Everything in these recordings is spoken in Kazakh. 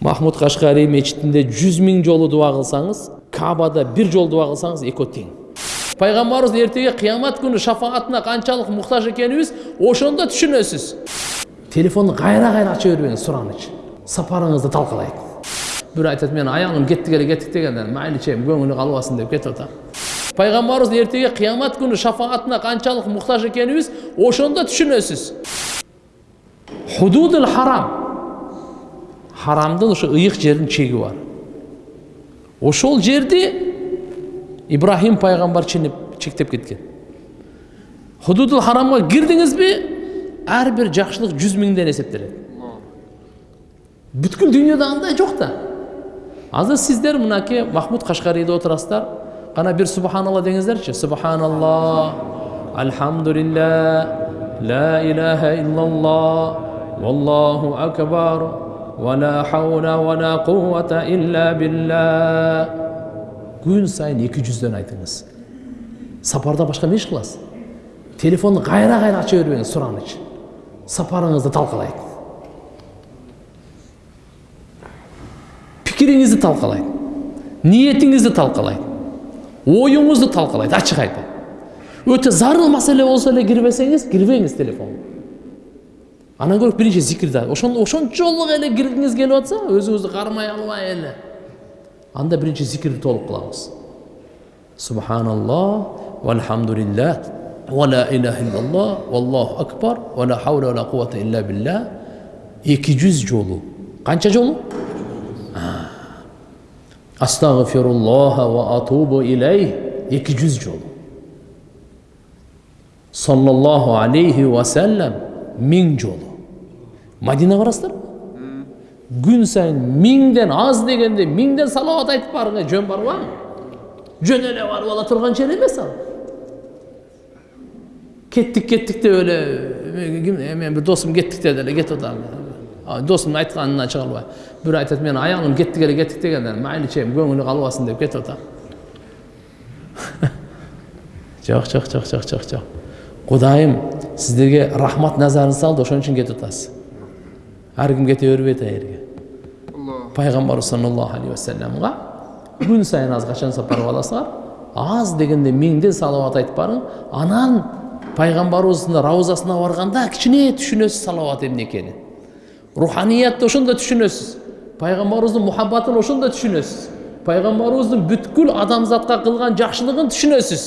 махмуд кашкари мечитинде жүз миң жолу дуа кылсаңыз кабада бир жолу дуа кылсаңыз экөө тең пайгамбарыбыз эртеге кыямат күнү шафаатына канчалык муктаж экенибиз ошондо түшүнөсүз телефонду кайра кайра ача бербеңиз сураныч сапарыңызды талкалайт бирөө айтат менин аялым кеттик эле кеттик дегенде мейли чейим көңүлү калбасын деп кетип атам пайгамбарыбыз эртеге кыямат күнү шафаатына канчалык муктаж экенибиз ошондо түшүнөсүз худудул харам харамдын ошо ыйык жердин чеги бар ошол жерди ибрахим пайгамбар чектеп кеткен худудул харамга кирдиңизби ар бир жакшылык жүз миңден эсептелет бүткүл дүйнөдө андай жок да азыр сиздер мынакей махмуд кашкарийде отурасыздар кана бир субханалла деңиздерчи субханалла альхамдулилля ла илаха иллаллах валлаху акбар вала хаула вала куввата илля билля күн сайын эки жүздөн айтыңыз сапарда башка эмне иш кыласыз телефонду кайра кайра ача бербеңиз сураныч сапарыңызды талкалайт пикириңизди талкалайт ниетиңизди талкалайт оюңузду талкалайт ачык айтып өтө зарыл маселе болсо эле кирбесеңиз кирбеңиз телефонго анан көрөк биринчи зикирди ошончолук эле киргиңиз келип атса өзүңүздү кармай албай эле анда биринчи зикирди толук кылабыз субханаллах вальхамдулиллах вала иляха иллаллах валлаху акбар вала хаула вала куввата илля билля эки жүз жолу канча жолу астагфируллаха ва атубу илейх эки жүз жолу саллаллаху алейхи вассалам миң жолу Мадина барасыздар күн сайын миңден аз дегенде миңден салауат айтып барыңыз жөн барбы жөн эле барып ала турган жер эмес ал кеттик кеттик деп эле мен бир досум кеттик деди эле кетип атам досумдун айтканынан чыга албай бирөө айтат менин аялым кеттик эле кеттик дегенде мейли чейим көңүлү калбасын деп кетип атам жок жок жок жок жок жок кудайым сиздерге рахмат назарын салды ошон үчүн кетип атасыз ар ким кете бербейт аерге пайгамбарыбыз саллаллаху алейхи вассаламга күн сайын аз качан сапар кыласыңар аз дегенде миңден салават айтып барың анан пайгамбарыбыздын раузасына барганда кичине түшүнөсүз салават эмне экенин руханиятты ошондо түшүнөсүз пайгамбарыбыздын мухаббатын ошондо түшүнөсүз пайгамбарыбыздын бүткүл адамзатка кылган жакшылыгын түшүнөсүз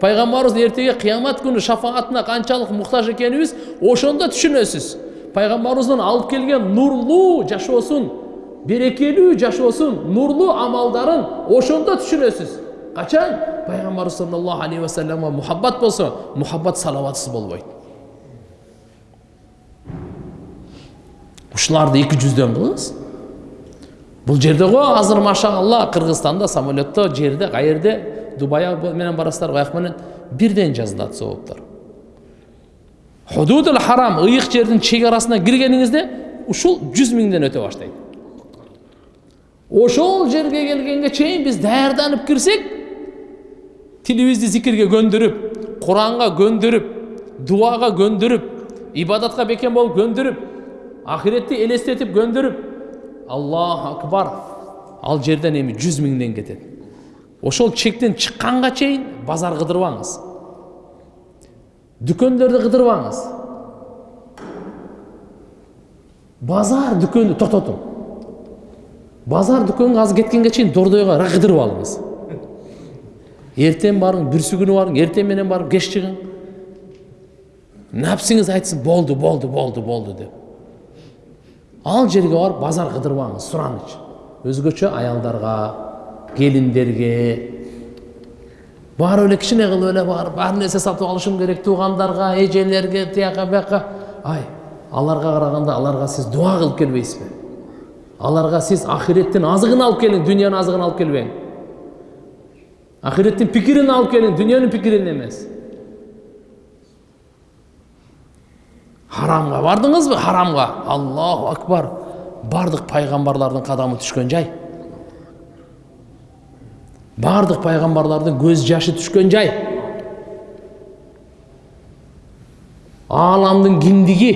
пайгамбарыбыз эртеге кыямат күнү шафаатына канчалык муктаж экенибиз ошондо түшүнөсүз пайгамбарыбыздын алып келген нурлуу жашоосун берекелүү жашоосун нурлуу амалдарын ошондо түшүнөсүз качан пайгамбарыбыз саллаллаху алейхи вассаламга мухаббат болсо мухаббат салаватсыз болбойт ушуларды эки жүздөн кылыңыз бул жерде го азыр машалла кыргызстанда самолетто жерде каерде дубай менен барасыздар каяк менен бирден жазылат сооптор худудул харам ыйык жердин чек арасына киргениңизде ушул жүз миңден өтө баштайт ошол жерге келгенге чейин биз даярданып кирсек тилибизди зикирге көндүрүп куранга көндүрүп дуага көндүрүп ибадатка бекем болуп көндүрүп ахиретти элестетип көндүрүп аллаху акбар ал жерден эми жүз миңден кетет ошол чектен чыкканга чейин базар кыдырбаңыз дүкөндөрдү кыдырбаңыз базар дүкөндү токтотуң базар дүкөнгө азыр кеткенге чейин дордойго кыдырып алыңыз эртең барың бүрсүгүнү барың эртең менен барып кеч чыгың нәпсіңіз айтсын болды болды болды болды деп ал жерге барып базар қыдырбаңыз сұраныч өзгөчө аялдарға келиндерге барып эле кичине кылып эле барып ар нерсе сатып алышым керек? Туугандарга эжелерге тияка бияка ай аларга караганда аларга сиз дуа кылып келбейсизби аларга сиз ахиреттин азыгын алып келиң дүйнөнүн азыгын алып келбең ахиреттин пикирин алып келиң дүйнөнүн пикирин харамға бардыңыз ба? Харамға. Аллаху акбар. Бардық пайғамбарлардың қадамы түшкен жай. Бардық пайғамбарлардың көз жашы түшкен жай. Аламдың кіндігі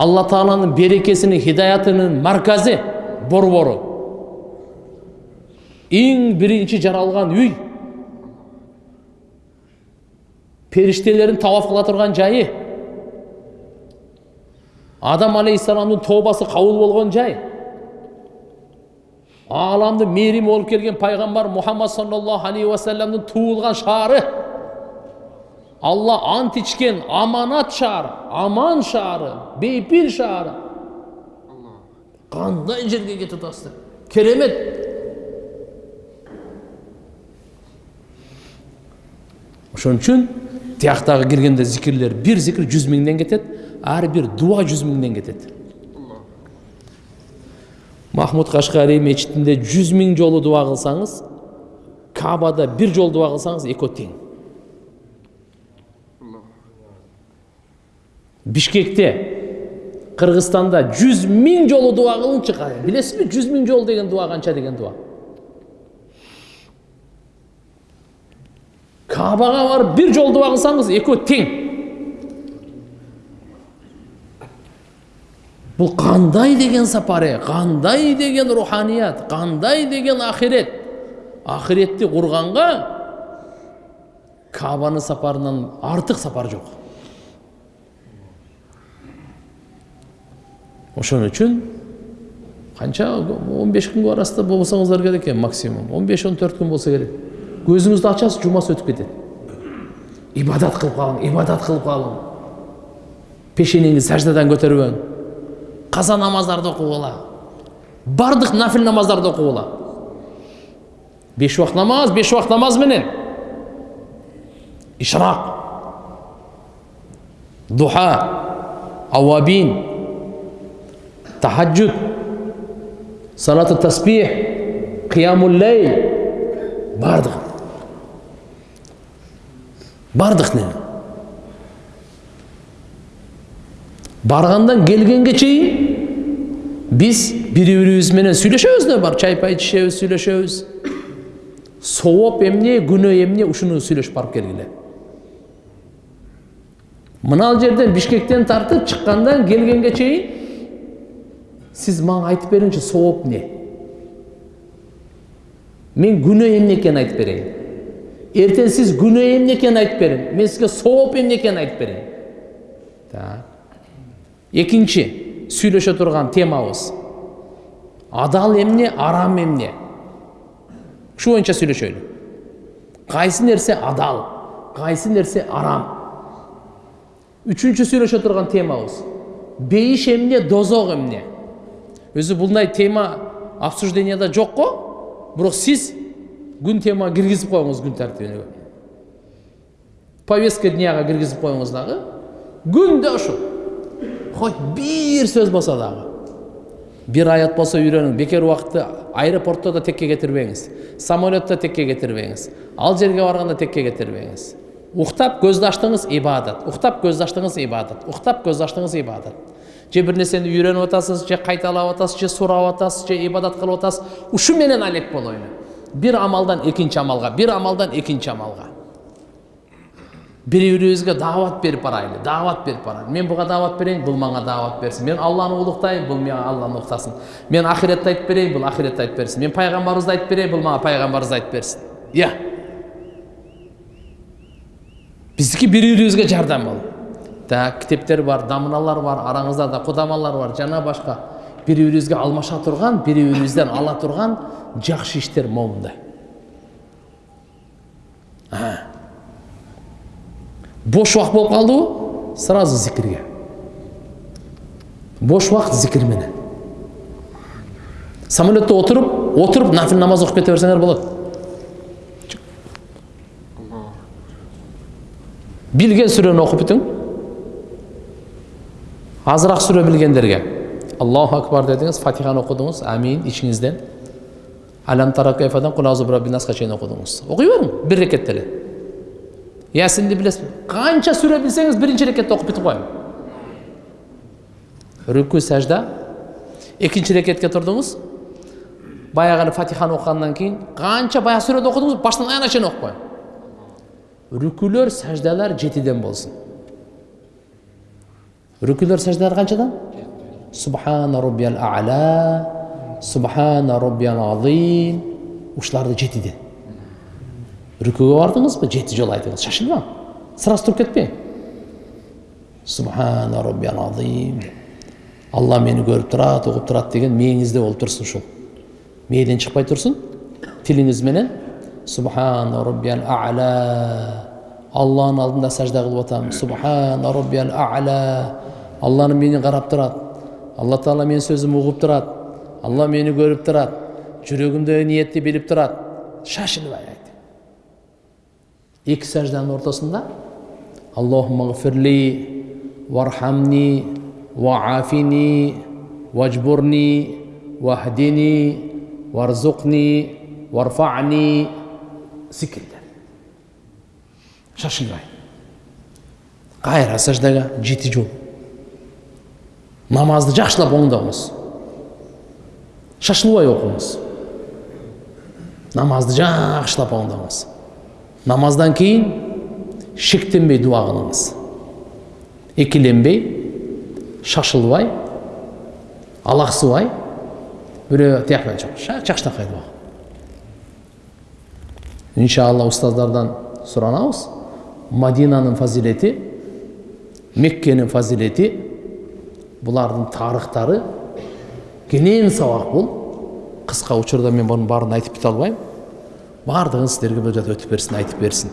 алла тағаланың берекесінің хидаятының марказы борбору ең бірінші жаралған үй періштелердің тауаф қыла тұрған жайы. Адам алейхисаламның тобасы қабыл болған жай. Аламды мейірім болып келген пайғамбар мұхаммад саллаллаху алейхи уассаламның туылған шары алла ант ішкен аманат шары аман шары бейпіл шары қандай жерге кетіп жатасыздар керемет ошон үчүн тияктагы киргенде зикирлер бир зикир жүз миңден кетет ар бир дуа жүз миңден кетет махмуд кашкари мечитинде жүз миң жолу дуа кылсаңыз кабада бир жолу дуа кылсаңыз экөө тең бишкекте кыргызстанда жүз миң жолу дуа кылынчы билесизби жүз миң жолу деген дуа канча деген дуа кабаға барып бір жол дуа қылсаңыз екеуі тең бұл қандай деген сапары қандай деген руханият қандай деген ақирет ақиретті құрғанға кабаны сапарынан артық сапар жоқ ошон үчүн қанша 15 күнге арасында болсаңыздар керек екен максимум 15-14 күн болса керек көзіңізді ашасыз жұмасы өтіп кетеді ибадат қылып қалың ибадат қылып қалың пешенеңізді сәждадан көтеріп алың қаза намаздарды оқып ала бардық нафил намаздарды оқып ала беш уақыт намаз беш уақыт намаз менен. Ишрақ духа. Ауабин. Тахаджуд. Салату таспих. Қиямул лейл. Бардық. Бардық не? Барғандан келгенге чейин біз бири бирибиз менен сүйлөшөбүз да бар чай пай ичишебиз сүйлөшөбүз сооп эмне күнөө эмне ушуну сүйлөшүп барып келгиле мына жерден бишкектен тартып чыккандан келгенге чейин сиз мага айтып бериңичи сооп эмне мен күнөө эмне экенин айтып берейин ертең сиз күнөө эмне экенин айтып бериң мен сизге сооп эмне экенин айтып берейин так экинчи сүйлөшө турган темабыз. Адал эмне арам эмне? Ушу боюнча сүйлөшөлү кайсы нерсе адал кайсы нерсе арам? Үчүнчү сүйлөшө турган темабыз. Бейиш эмне дозок эмне? Өзү булдай тема обсужденияда жок го бирок сиз күн тема киргизип коюңуз күн тартибине. Повестка дняга киргизип коюңуз дагы. Күндө ушул хоть бир сөз болсо дагы. Бир аят болсо үйрөнүң бекер убакытты аэропортто да текке кетирбеңиз самолетто текке кетирбеңиз ал жерге барганда текке кетирбеңиз уктап көздү ачтыңыз ибадат. Уктап көздү ачтыңыз ибадат. Уктап көз ачтыңыз ибадат. Же бир нерсени үйрөнүп атасыз же кайталап атасыз же сурап атасыз же ибадат кылып атасыз ушу менен алек болоюн бир амалдан экинчи амалга бир амалдан экинчи амалга бири бирибизге даават берип барайлы даават берип барайлы мен буга даават берейин бул мага даават берсин мен алланы улуктайм бул мага алланы уктасын мен ахиретти айтып берейин бул ахиретти айтып берсин мен пайгамбарыбызды айтып берейин бул мага пайгамбарыбызды айтып берсин иә бири бирибизге жардам болу так китептер бар дамыналар бар араңыздарда кудамалар бар жана башка бири бирибизге алмаша турган бири бирибизден ала турган жакшы иштер момундай бош убакыт болуп калдыбы сразу зикирге бош убакыт зикир менен. Самолетто отуруп отуруп нафил намаз окуп кете берсеңер болот билген сүрөнү окуп бүтүң азырақ сүре білгендерге аллаху акбар дедіңіз фатиханы оқыдыңыз әмин ішіңізден әлям тара кайфадан құл аузу насқа шейін оқыдыңыз оқи берің бір рекеттеле ясинді білесіз қанша сүре білсеңіз бірінші рекетте оқып бітіп қойың рүку сәжда екінші рекетке тұрдыңыз баяғы фатиханы оқығаннан кейін қанша баяғы сүрені оқыдыңыз башынан аяғына шейін оқып қойың рүкулер сәждалар жетіден болсын рүкүлөр саждалар канчадан субхана роббиял а'ла субхана роббиял азим ушуларды жетиден рүкүгө бардыңызбы жети жолу айтыңыз шашылбаң сразу туруп кетпең субхана роббиял азим алла мени көрүп турат угуп турат деген мээңизде болуп турсун ушул мээден чыкпай турсун тилиңиз менен субхана роббиял а'ла алланын алдында сажда кылып атам субхана роббиял а'ла алланы мени карап турат алла таала менин сөзүмдү угуп турат алла мени көрүп турат жүрөгүмдөгү ниетти билип турат шашылбай айт эки сажданын ортосунда аллахума гфирли вархамни ваафини важбурни вахдини варзукни варфани зикирлер шашылбай кайра саждага жети жолу намазды жакшылап оңдоңуз шашылбай окуңуз намазды жакшылап оңдоңуз намаздан кийин шектенбей дуа кылыңыз экиленбей шашылбай бирөө тиякпай жакшынакай дуа иншалла устаздардан суранабыз мадинанын фазилети меккенин фазилети булардын тарыхтары кенен сабак бул кыска учурда мен мунун баарын айтып бете албайм баардыгын силерге бул жерде өтүп берсин айтып берсин